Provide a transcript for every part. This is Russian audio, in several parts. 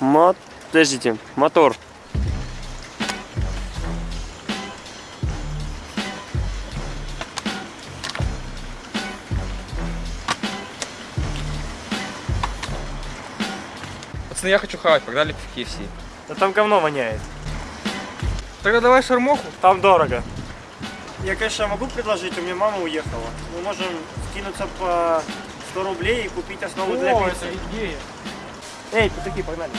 Мо... Подождите, мотор. Пацаны, я хочу хавать, погнали в KFC. Да там говно воняет. Тогда давай шармоху. Там дорого. Я, конечно, могу предложить, у меня мама уехала. Мы можем скинуться по 100 рублей и купить основу для пиццы. идея. Эй, такие, погнали.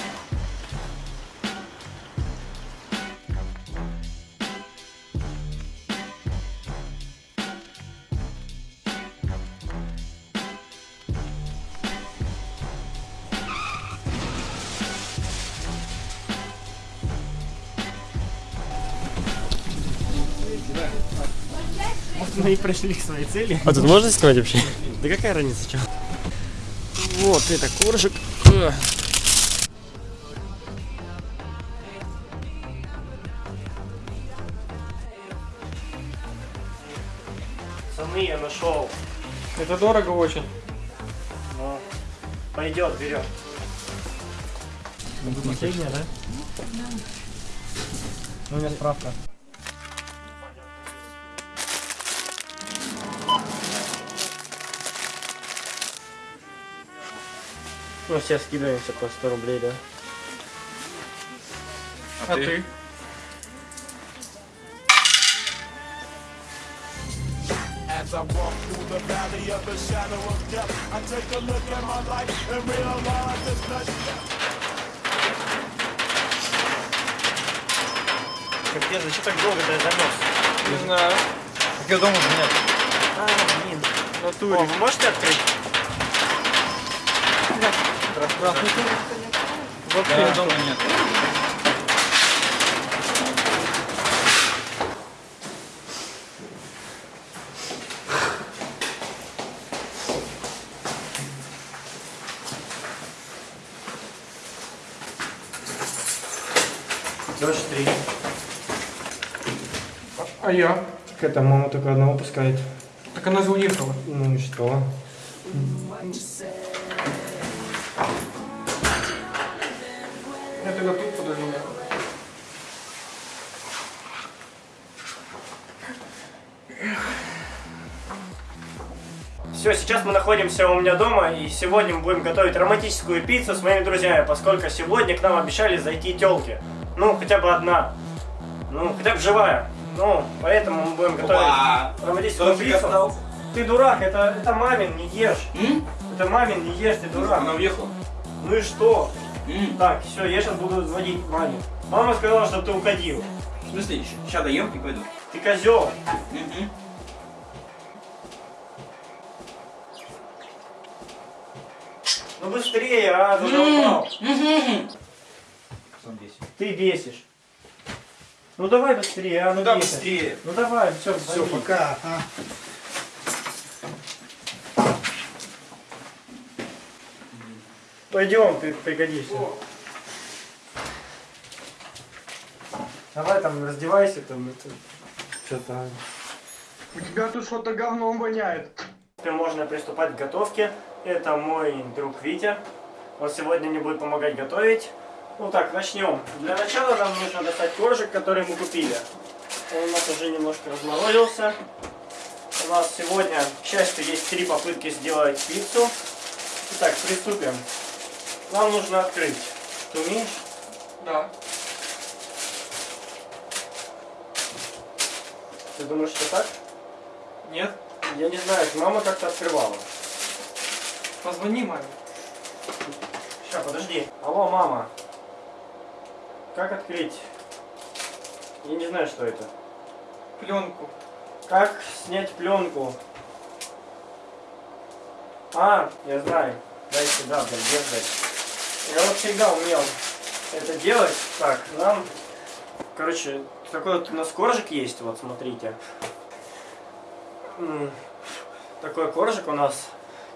Мы и пришли к своей цели. А тут можно снимать вообще? Да какая разница, что? Вот, это коржик. Пацаны, я нашел. Это дорого очень. Ну, пойдет, берем. Последняя, да? Ну, у меня справка. Ну, все скидываемся по 100 рублей, да? А, ты? As I walk through the valley of the shadow of death, I take a look at my life and realize there's nothing. Капец, зачем так долго ты занес? Не знаю. Так я дома же нет. А, блин. Натуре. О, вы можете открыть? Вообще дома нет. Дождь три. А я? Так это мама только одного пускает. Так она же уехала. Ну и что? Тогда тут подожду. Все, сейчас мы находимся у меня дома, и сегодня мы будем готовить романтическую пиццу с моими друзьями, поскольку сегодня к нам обещали зайти телки. Ну, хотя бы одна. Ну, хотя бы живая. Ну, поэтому мы будем готовить Опа! романтическую Кто пиццу. остался? Ты дурак, это, это мамин, не ешь. Это мамин, не ешь, ты дурак. уехала. Ну и что? Так, все, я сейчас буду звонить маме. Мама сказала, что ты уходил. В смысле, сейчас доем и пойду. Ты козел. Ну быстрее, а, задолбал. Ты бесишь. Ну давай быстрее, а, ну Да, бесишь. быстрее. Ну давай, все, все, пока. а. Пойдем, ты пригодишься. Давай там раздевайся, там это что-то. У тебя тут что-то говном воняет. Теперь можно приступать к готовке. Это мой друг Витя. Он сегодня мне будет помогать готовить. Ну так, начнем. Для начала нам нужно достать коржик, который мы купили. Он у нас уже немножко разморозился. У нас сегодня, к счастью, есть три попытки сделать пиццу. Итак, приступим. Нам нужно открыть. Ты умеешь? Да. Ты думаешь, что так? Нет? Я не знаю, мама как-то открывала. Позвони маме. Сейчас, подожди. Алло, мама. Как открыть? Я не знаю, что это. Пленку. Как снять пленку? А, я знаю. Дай сюда, блин, держи. Я вот всегда умел это делать. Так, нам... Короче, такой вот у нас коржик есть, вот смотрите. Такой коржик у нас.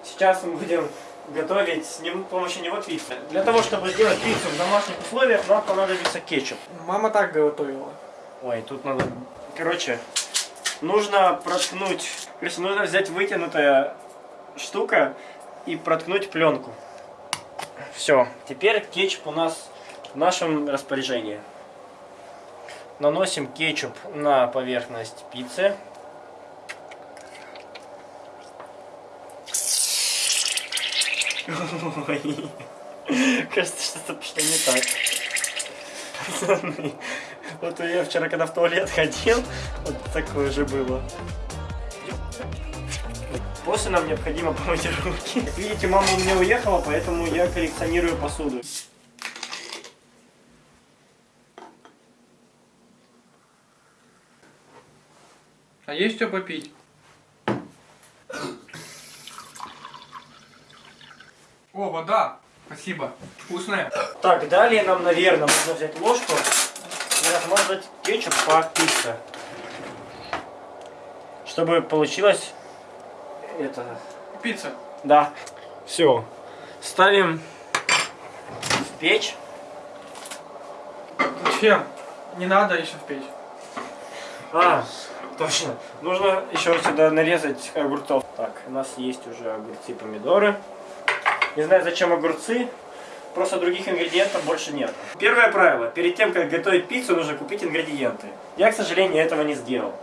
Сейчас мы будем готовить с ним, помощью него пиццу. Для того, чтобы сделать пиццу в домашних условиях, нам понадобится кетчуп. Мама так готовила. Ой, тут надо... Короче, нужно проткнуть... Короче, нужно взять вытянутая штука и проткнуть пленку. Все, теперь кетчуп у нас в нашем распоряжении. Наносим кетчуп на поверхность пиццы. Ой, кажется, что-то пошло не так. Пацаны, вот я вчера, когда в туалет ходил, вот такое же было. После нам необходимо помыть руки. Как видите, мама у меня уехала, поэтому я коллекционирую посуду. А есть что попить? О, вода. Спасибо. Вкусная. Так, далее нам, наверное, нужно взять ложку и размазать кетчуп по пицце. Чтобы получилось это... Пицца. Да. Все. Ставим в печь. Зачем? Не надо еще в печь. А, точно. Нужно еще сюда нарезать огурцов. Так, у нас есть уже огурцы, помидоры. Не знаю, зачем огурцы. Просто других ингредиентов больше нет. Первое правило. Перед тем, как готовить пиццу, нужно купить ингредиенты. Я, к сожалению, этого не сделал.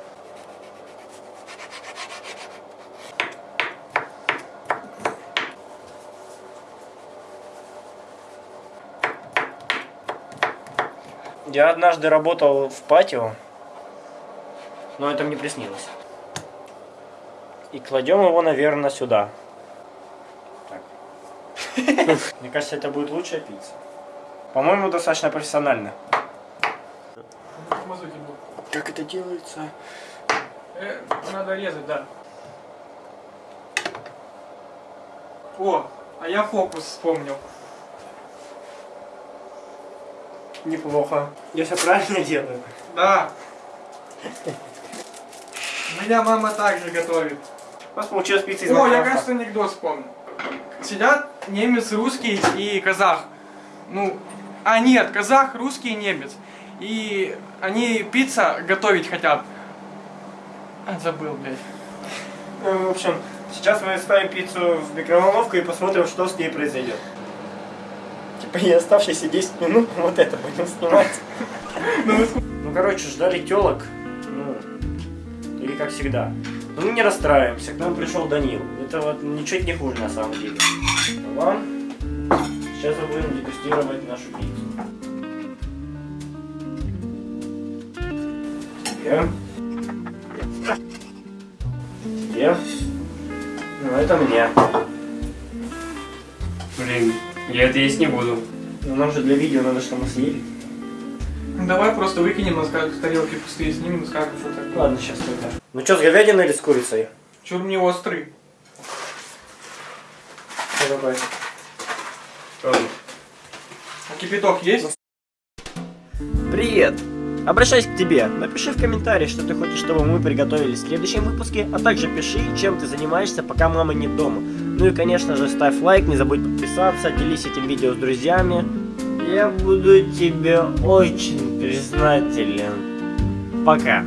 Я однажды работал в патио, но это мне приснилось. И кладем его, наверное, сюда. Так. Мне кажется, это будет лучшая пицца. По-моему, достаточно профессионально. Как это делается? Э, надо резать, да. О, а я фокус вспомнил. Неплохо. Я все правильно делаю. Да. Меня мама также готовит. У нас получилась пицца из О, я, кажется, анекдот вспомнил. Сидят немец, русский и казах. Ну, а нет, казах, русский и немец. И они пицца готовить хотят. А, забыл, блядь. Ну, в общем, сейчас мы ставим пиццу в микроволновку и посмотрим, что с ней произойдет. Типа и оставшиеся 10 минут вот это будем снимать. Ну, короче, ждали телок. Ну, или как всегда. Но мы не расстраиваемся. К нам пришел Данил. Это вот ничуть не хуже на самом деле. А вам сейчас мы будем дегустировать нашу пиццу. Тебе. Тебе. Ну, это мне. Блин, я это есть не буду. Ну, нам же для видео надо, чтобы мы съели. Давай просто выкинем на ска- тарелки пустые, снимем и скажем, что так. Ладно, сейчас только. Ну что, с говядиной или с курицей? Чур мне острый. Что такое? А кипяток есть? Привет! Обращаюсь к тебе. Напиши в комментарии, что ты хочешь, чтобы мы приготовили в следующем выпуске, а также пиши, чем ты занимаешься, пока мама не дома. Ну и, конечно же, ставь лайк, не забудь подписаться, делись этим видео с друзьями. Я буду тебе очень признателен. Пока.